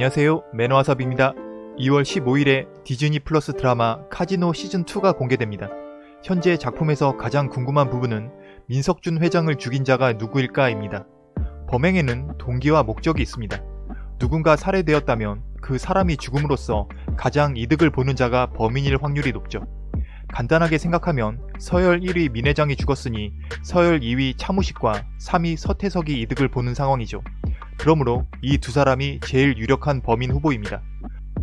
안녕하세요 매너와삽입니다 2월 15일에 디즈니 플러스 드라마 카지노 시즌2가 공개됩니다. 현재 작품에서 가장 궁금한 부분은 민석준 회장을 죽인 자가 누구일까입니다. 범행에는 동기와 목적이 있습니다. 누군가 살해되었다면 그 사람이 죽음으로써 가장 이득을 보는 자가 범인일 확률이 높죠. 간단하게 생각하면 서열 1위 민 회장이 죽었으니 서열 2위 차무식과 3위 서태석이 이득을 보는 상황이죠. 그러므로 이 두 사람이 제일 유력한 범인 후보입니다.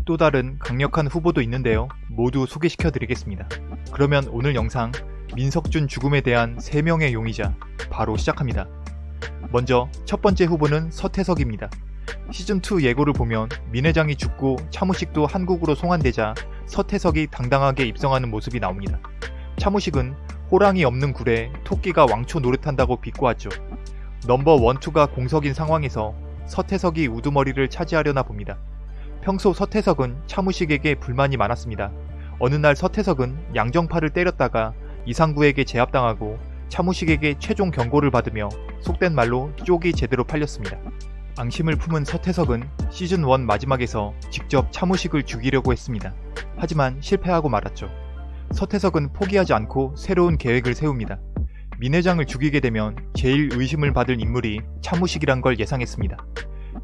또 다른 강력한 후보도 있는데요. 모두 소개시켜 드리겠습니다. 그러면 오늘 영상 민석준 죽음에 대한 3명의 용의자 바로 시작합니다. 먼저 첫 번째 후보는 서태석입니다. 시즌2 예고를 보면 민 회장이 죽고 차무식도 한국으로 송환되자 서태석이 당당하게 입성하는 모습이 나옵니다. 차무식은 호랑이 없는 굴에 토끼가 왕초 노릇한다고 비꼬았죠. 넘버 원투가 공석인 상황에서 서태석이 우두머리를 차지하려나 봅니다. 평소 서태석은 차무식에게 불만이 많았습니다. 어느 날 서태석은 양정파를 때렸다가 이상구에게 제압당하고 차무식에게 최종 경고를 받으며 속된 말로 쪽이 제대로 팔렸습니다. 앙심을 품은 서태석은 시즌1 마지막에서 직접 차무식을 죽이려고 했습니다. 하지만 실패하고 말았죠. 서태석은 포기하지 않고 새로운 계획을 세웁니다. 민 회장을 죽이게 되면 제일 의심을 받을 인물이 차무식이란 걸 예상했습니다.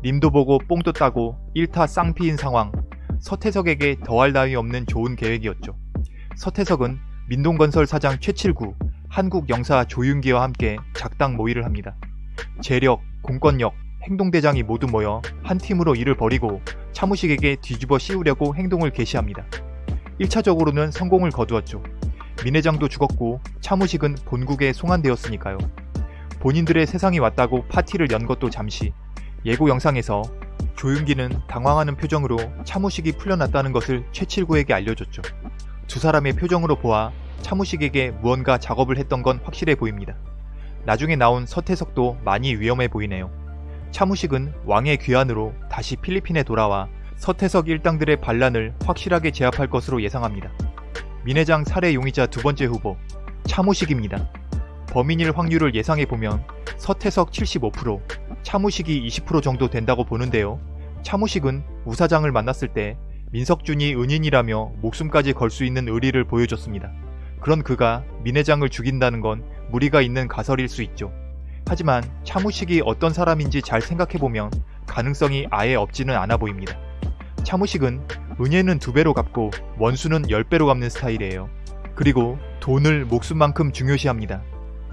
님도 보고 뽕도 따고 1타 쌍피인 상황 서태석에게 더할 나위 없는 좋은 계획이었죠. 서태석은 민동건설 사장 최칠구, 한국 영사 조윤기와 함께 작당 모의를 합니다. 재력, 공권력, 행동대장이 모두 모여 한 팀으로 일을 벌이고 차무식에게 뒤집어 씌우려고 행동을 개시합니다. 1차적으로는 성공을 거두었죠. 민 회장도 죽었고 차무식은 본국에 송환되었으니까요. 본인들의 세상이 왔다고 파티를 연 것도 잠시 예고 영상에서 조윤기는 당황하는 표정으로 차무식이 풀려났다는 것을 최칠구에게 알려줬죠. 두 사람의 표정으로 보아 차무식에게 무언가 작업을 했던 건 확실해 보입니다. 나중에 나온 서태석도 많이 위험해 보이네요. 차무식은 왕의 귀환으로 다시 필리핀에 돌아와 서태석 일당들의 반란을 확실하게 제압할 것으로 예상합니다. 민회장 살해 용의자 두 번째 후보 차무식입니다. 범인일 확률을 예상해보면 서태석 75%, 차무식이 20% 정도 된다고 보는데요. 차무식은 우사장을 만났을 때 민석준이 은인이라며 목숨까지 걸 수 있는 의리를 보여줬습니다. 그런 그가 민 회장을 죽인다는 건 무리가 있는 가설일 수 있죠. 하지만 차무식이 어떤 사람인지 잘 생각해보면 가능성이 아예 없지는 않아 보입니다. 차무식은 은혜는 두 배로 갚고 원수는 10배로 갚는 스타일이에요. 그리고 돈을 목숨만큼 중요시합니다.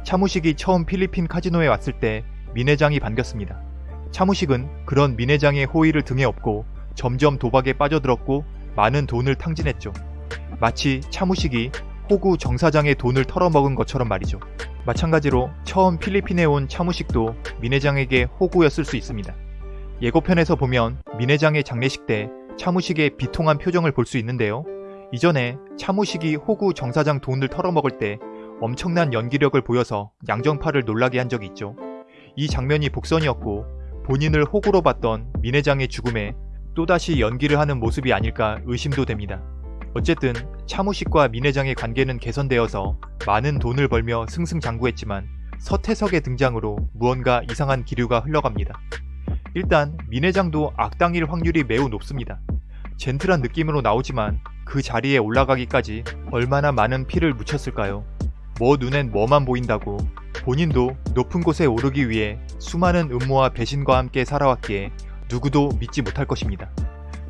차무식이 처음 필리핀 카지노에 왔을 때 민회장이 반겼습니다. 차무식은 그런 민회장의 호의를 등에 업고 점점 도박에 빠져들었고 많은 돈을 탕진했죠. 마치 차무식이 호구 정사장의 돈을 털어먹은 것처럼 말이죠. 마찬가지로 처음 필리핀에 온 차무식도 민회장에게 호구였을 수 있습니다. 예고편에서 보면 민회장의 장례식 때 차무식의 비통한 표정을 볼 수 있는데요. 이전에 차무식이 호구 정사장 돈을 털어먹을 때 엄청난 연기력을 보여서 양정파를 놀라게 한 적이 있죠. 이 장면이 복선이었고 본인을 호구로 봤던 민 회장의 죽음에 또다시 연기를 하는 모습이 아닐까 의심도 됩니다. 어쨌든 차무식과 민 회장의 관계는 개선되어서 많은 돈을 벌며 승승장구했지만 서태석의 등장으로 무언가 이상한 기류가 흘러갑니다. 일단 민 회장도 악당일 확률이 매우 높습니다. 젠틀한 느낌으로 나오지만 그 자리에 올라가기까지 얼마나 많은 피를 묻혔을까요? 뭐 눈엔 뭐만 보인다고 본인도 높은 곳에 오르기 위해 수많은 음모와 배신과 함께 살아왔기에 누구도 믿지 못할 것입니다.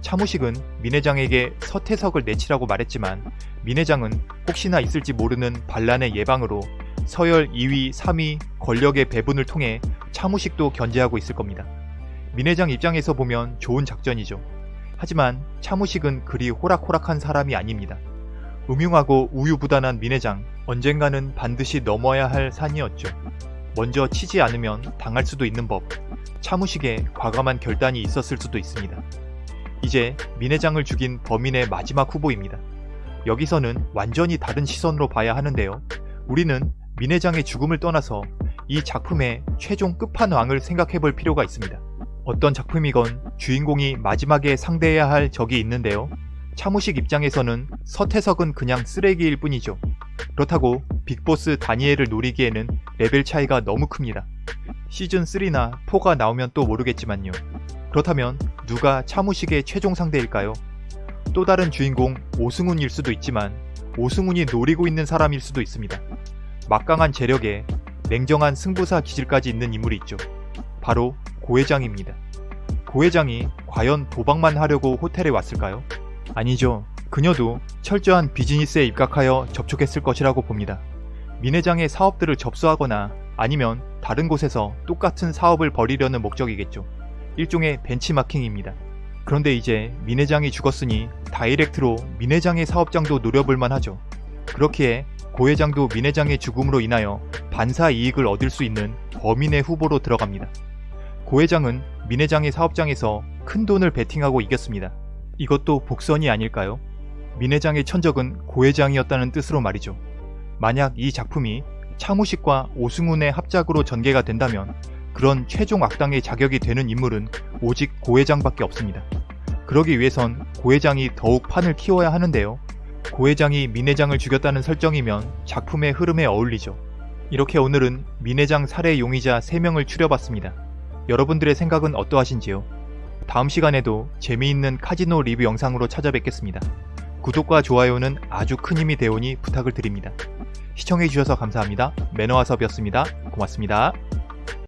차무식은 민 회장에게 서태석을 내치라고 말했지만 민 회장은 혹시나 있을지 모르는 반란의 예방으로 서열 2위, 3위 권력의 배분을 통해 차무식도 견제하고 있을 겁니다. 민 회장 입장에서 보면 좋은 작전이죠. 하지만 차무식은 그리 호락호락한 사람이 아닙니다. 음흉하고 우유부단한 민 회장, 언젠가는 반드시 넘어야 할 산이었죠. 먼저 치지 않으면 당할 수도 있는 법, 차무식에 과감한 결단이 있었을 수도 있습니다. 이제 민 회장을 죽인 범인의 마지막 후보입니다. 여기서는 완전히 다른 시선으로 봐야 하는데요. 우리는 민 회장의 죽음을 떠나서 이 작품의 최종 끝판왕을 생각해 볼 필요가 있습니다. 어떤 작품이건 주인공이 마지막에 상대해야 할 적이 있는데요. 차무식 입장에서는 서태석은 그냥 쓰레기일 뿐이죠. 그렇다고 빅보스 다니엘을 노리기에는 레벨 차이가 너무 큽니다. 시즌3나 4가 나오면 또 모르겠지만요. 그렇다면 누가 차무식의 최종 상대일까요? 또 다른 주인공 오승훈일 수도 있지만 오승훈이 노리고 있는 사람일 수도 있습니다. 막강한 재력에 냉정한 승부사 기질까지 있는 인물이 있죠. 바로 고 회장입니다. 고 회장이 과연 도박만 하려고 호텔에 왔을까요? 아니죠. 그녀도 철저한 비즈니스에 입각하여 접촉했을 것이라고 봅니다. 민 회장의 사업들을 접수하거나 아니면 다른 곳에서 똑같은 사업을 벌이려는 목적이겠죠. 일종의 벤치마킹입니다. 그런데 이제 민 회장이 죽었으니 다이렉트로 민 회장의 사업장도 노려볼만 하죠. 그렇기에 고 회장도 민 회장의 죽음으로 인하여 반사 이익을 얻을 수 있는 범인의 후보로 들어갑니다. 고 회장은 민 회장의 사업장에서 큰 돈을 베팅하고 이겼습니다. 이것도 복선이 아닐까요? 민 회장의 천적은 고 회장이었다는 뜻으로 말이죠. 만약 이 작품이 차무식과 오승훈의 합작으로 전개가 된다면 그런 최종 악당의 자격이 되는 인물은 오직 고 회장밖에 없습니다. 그러기 위해선 고 회장이 더욱 판을 키워야 하는데요. 고 회장이 민 회장을 죽였다는 설정이면 작품의 흐름에 어울리죠. 이렇게 오늘은 민 회장 살해 용의자 3명을 추려봤습니다. 여러분들의 생각은 어떠하신지요? 다음 시간에도 재미있는 카지노 리뷰 영상으로 찾아뵙겠습니다. 구독과 좋아요는 아주 큰 힘이 되오니 부탁을 드립니다. 시청해주셔서 감사합니다. 매너와섭이었습니다. 고맙습니다.